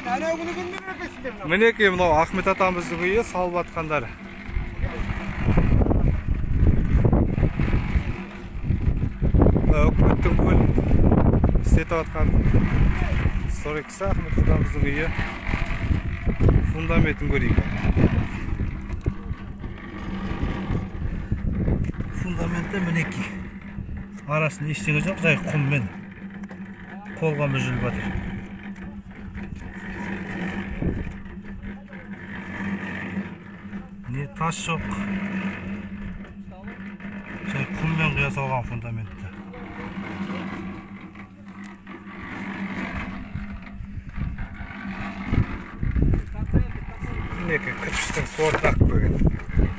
мінекей мынау ахмет атамыздың үйі салып жатқандар. Үкіметтің көл істетіп жатқан сторикісі ахмет атамыздың үйі фундаментін көрейік. Фундаменті мінекей. Арасында ештеңе жоқ жай құммен қолға мүжіліп жатыр. Не тас жоқ жай құммен құя салған фундаментті мінекей кірпіштің сортын ақ қойған